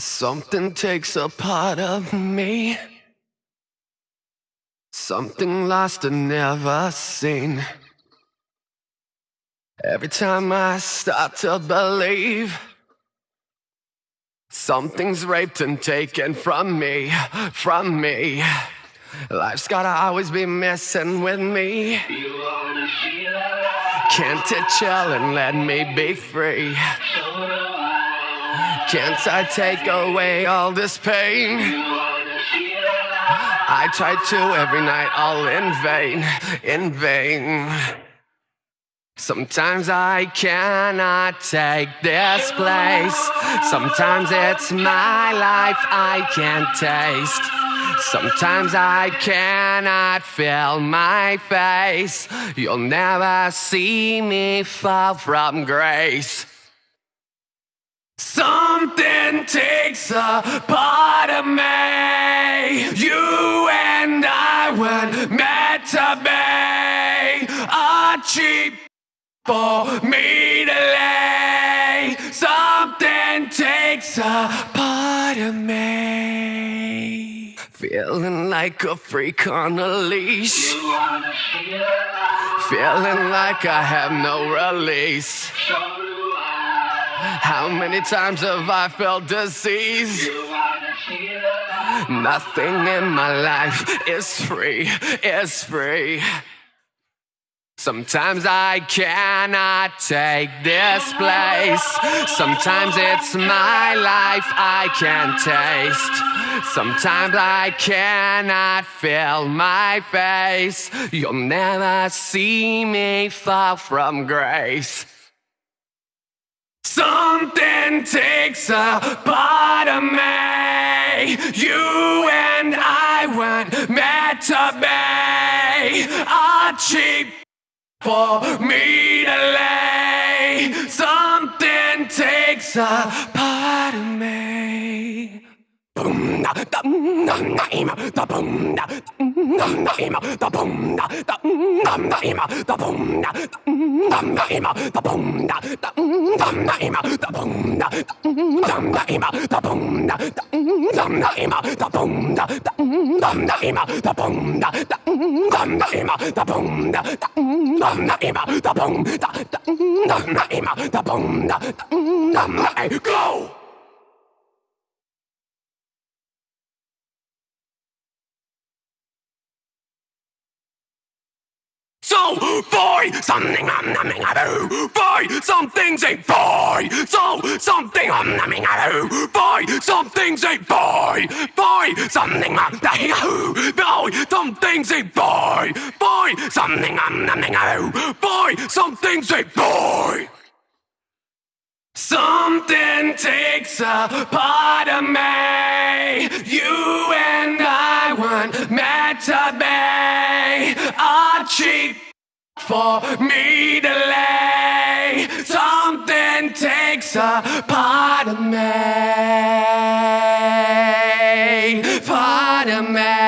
Something takes a part of me. Something lost and never seen. Every time I start to believe something's raped and taken from me, from me. Life's gotta always be messing with me. Can't it chill and let me be free? Can't I take away all this pain? I try to every night, all in vain, in vain. Sometimes I cannot take this place. Sometimes it's my life I can't taste. Sometimes I cannot feel my face. You'll never see me fall from grace. Something takes a part of me. You and I were meant to be a cheap for me to lay. Something takes a part of me. Feeling like a freak on a leash. Feeling like I have no release. How many times have I felt disease? Nothing in my life is free, is free. Sometimes I cannot take this place. Sometimes it's my life I can't taste. Sometimes I cannot feel my face. You'll never see me far from grace. Something takes a part of me. You and I weren't meant to be a cheap for me to lay. Something takes a part of me. Boom da dum dum da ima da boom da dum da ima da boom da dum da ima da boom da dum da ima da boom da dum da ima da boom da dum da ima da boom da dum da ima da boom da dum da ima da boom da dum da ima da boom da dum da ima da boom da dum da ima da boom da dum da go So, boy, something I'm numbing about. Boy, something's a boy. So, something I'm numbing about. Boy, something's a boy. Boy, something I'm numbing about. Boy, something's a boy. Boy, something I'm numbing about. Boy, something's a boy. Something takes a part of me. You and I weren't meant to be a cheap for me to lay. Something takes a part of me, part of me.